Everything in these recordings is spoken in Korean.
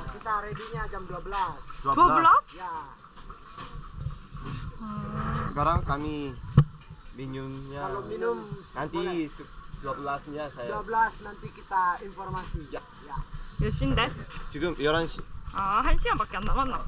kita ready-nya jam 12. 12? Ya, Sekarang kami minumnya kalau minum nanti boleh. 12nya saya 12 nanti kita informasi. Ya. ya. 몇 시인데? 지금 11시 아, 한 시간밖에 안 남았나?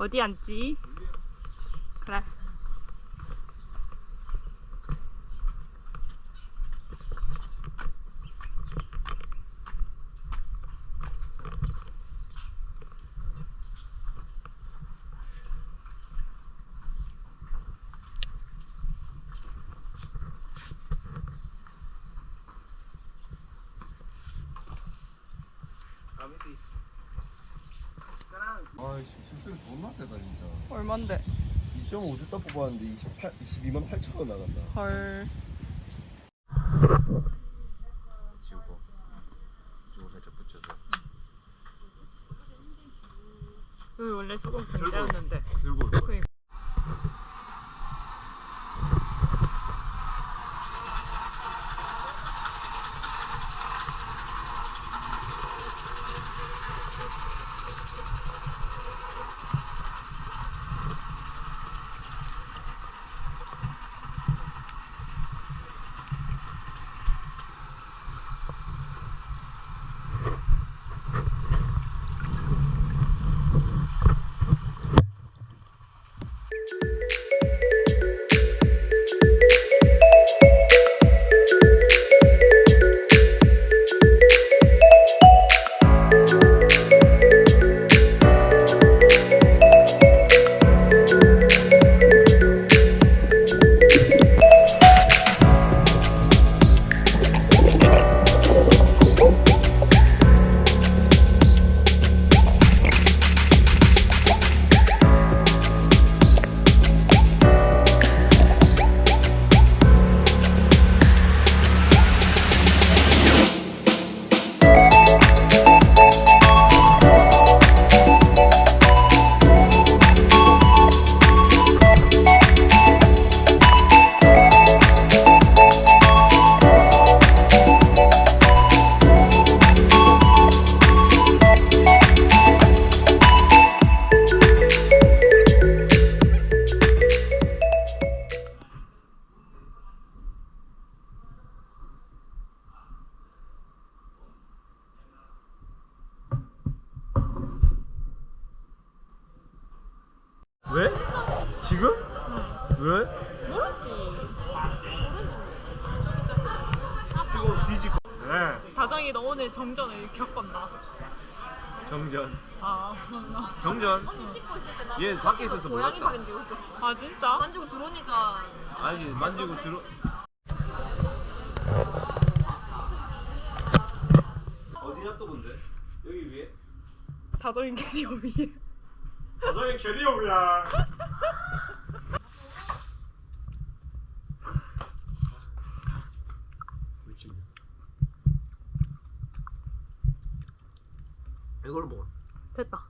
어디 앉지? 그래. 아이씨 숨소리 존나 세다 진짜 얼만데? 2.5주 딱 뽑았는데 28, 22만 8천 원 나간다 헐. 아, 정전 언니 씻고 있을 때나얘 밖에 있어서 고양이 몰랐다. 만지고 있었어. 아 진짜? 만지고 들어오니까 아니 만지고 들어 어디 놔둬본데? 여기 위에? 다정이 캐리어 위에. 가정의 캐리어야 이걸 먹어 됐다.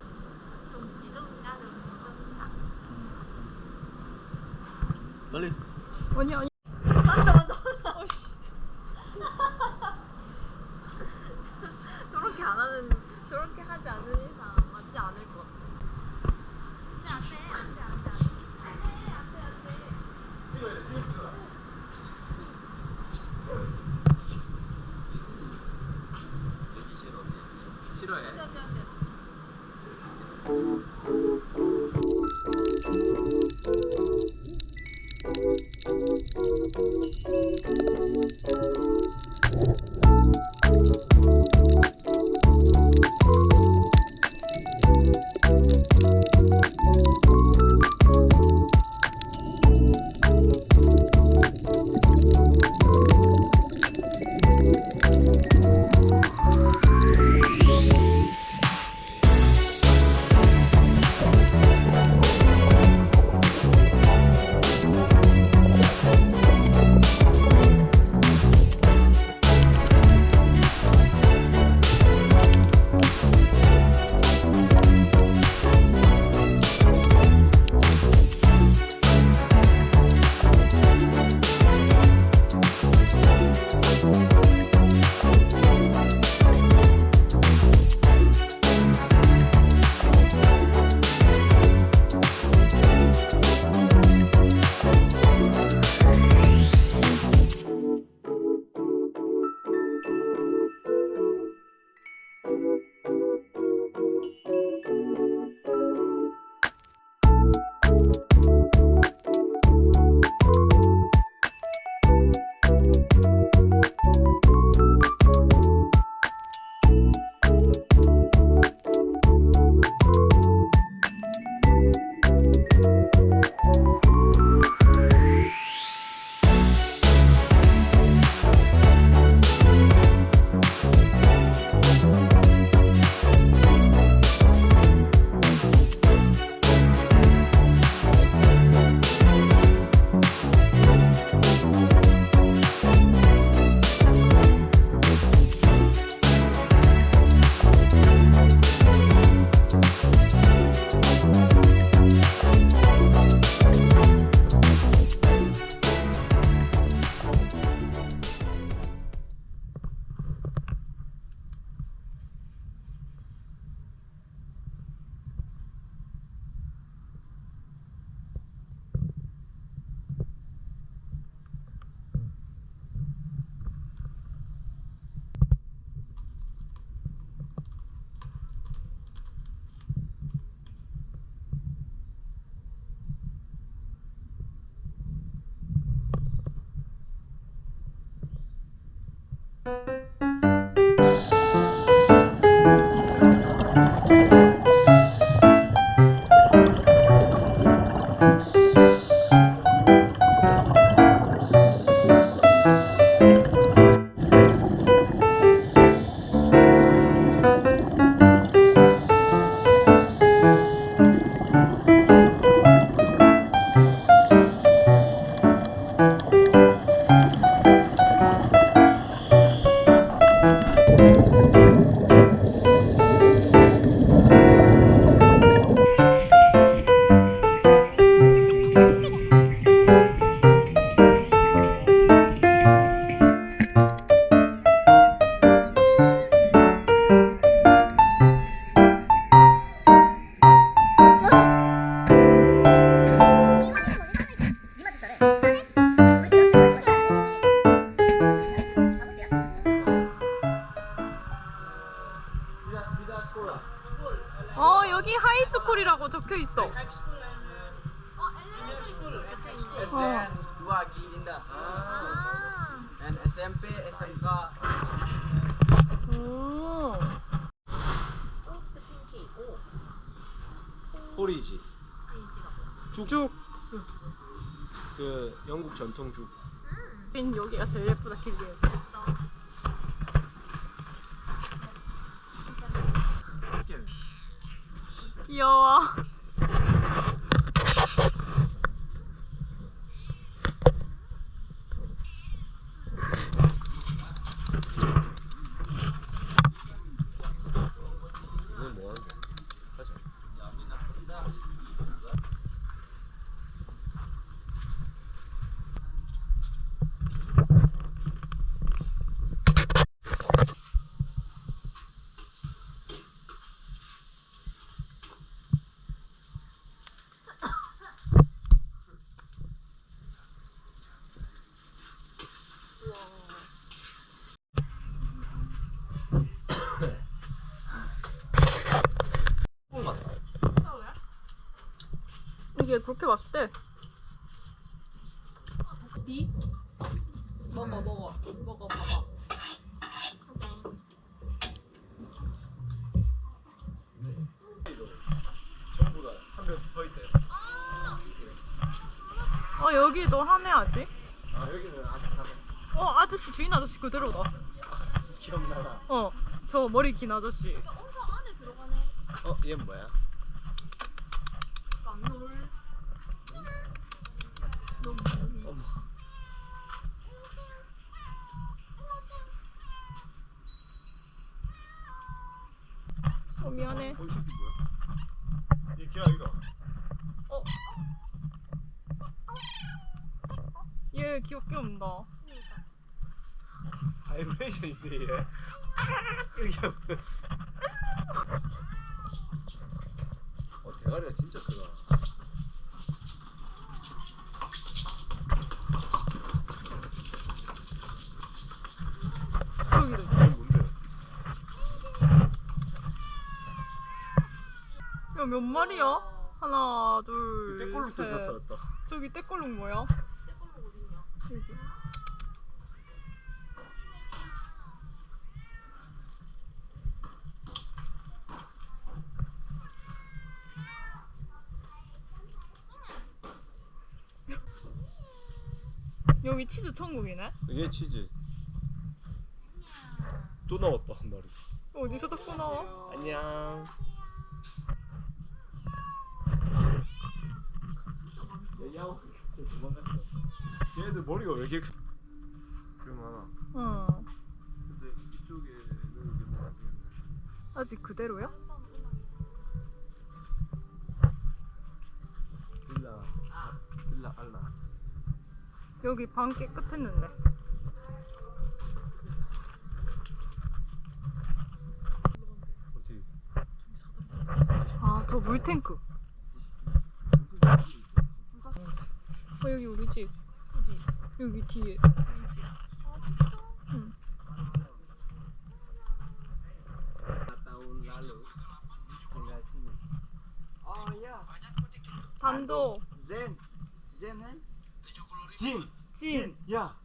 아니 아니. 맞다 맞다. 저렇게 안 하는 저렇게 하지 않는 이상 맞지 않을 것 같아. 안돼 안돼 안돼 안돼 안돼 안돼 싫어해. 안돼 안돼 안돼. 쭉. 그 영국 전통 죽. 음. 여기가 제일 예쁘다 길리에서. 귀여워. 이건 뭐 하는 거야? 가자. 꿀 맛. 이게 그렇게 맛있대. 니? 먹어 먹어 먹어 봐봐. 전부 다한명서 있대. 어 여기도 하네 아직. 아 여기는 아직 다어 아저씨 주인 아저씨 그대로다. 기억나나? 어저 머리 긴 아저씨. 엄청 안에 들어가네. 어, 얘는 뭐야? 깜놀. 어 미안해. 어, 이 새끼 뭐야? 얘 걔야 이거. 어. 얘 귀엽게 운다. 바이브레이션인데 얘. 이렇게 하면. 어 대가리가 진짜 크다. 여기도. 이게 뭔데? 야 몇 마리야? 하나 둘 떼꼴로 또 셋. 나타났다. 저기 떼꼴룩 뭐야? 여기. 여기 치즈 천국이네? 이게 치즈. 또 나왔다 한 마리. 어디서 자꾸 나와? 안녕. 야옹 진짜 도망갔어. 얘들 머리가 왜 이렇게 많아. 어. 근데 이쪽에는 이게 뭐안 되겠네. 아직 그대로야? 빌라 빌라 알라. 여기 방 깨끗했는데. 어떻게? 아, 저 물탱크. 어, 여기 우리 집. 어디? 여기 뒤에. 우리 집. 응. Oh. 단도. Zen. Zen kan? 진. 진. 야.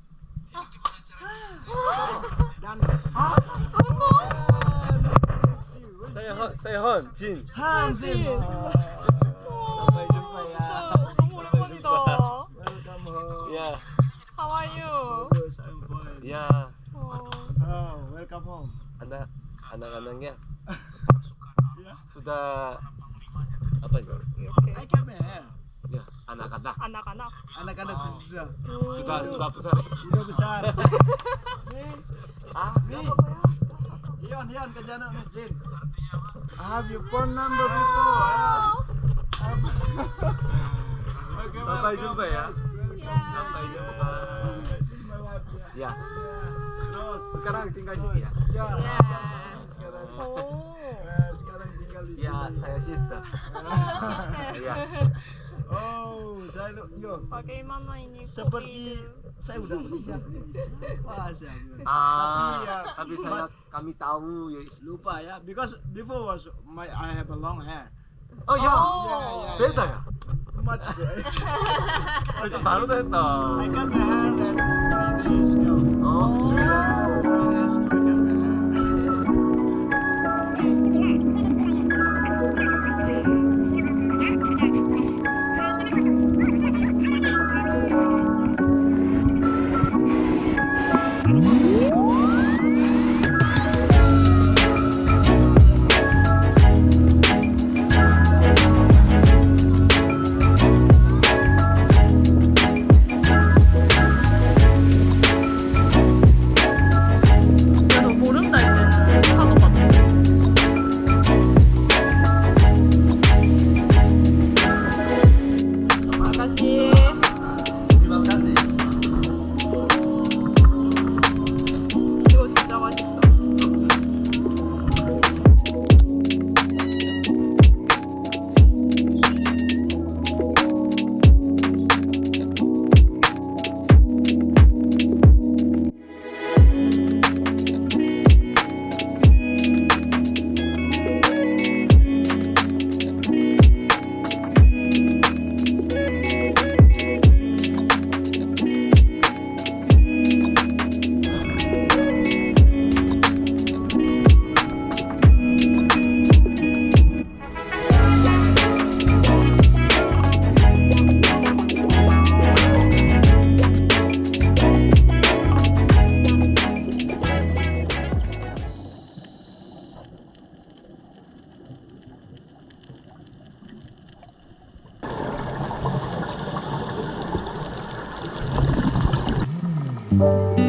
Dan 세헌 세헌 진. Hansin. 진. 진짜 너무 오랜만이다. Welcome Yeah. How are you? Bagus, I'm fine. Yeah. Oh. oh welcome home. Anak anak-anaknya ya. sudah apa ya? Okay. Ya, anak-anak. Anak-anak. Anak-anak oh. sudah. Sudah oh. sudah besar. Sudah besar. ah, ah apa hion Ion, Ion, kejana nih, Jin. I have your phone number before. Ah. Sampai jumpa ya. Ya. Terus sekarang tinggal sini ya? Ya. ya. Sekarang. Oh. Eh, sekarang tinggal di ya, sini. Ya, saya sister. Iya. oh, saya yo. Bagaimana ini? Seperti saya udah melihat. Wah, saya. Ah, tapi ya, tapi saya kami tahu ya. Lupa ya, because before was my I have a long hair. Oh ya, beda ya. Much good. Oh, 좀 다르다 했다. I got my hair that three days 아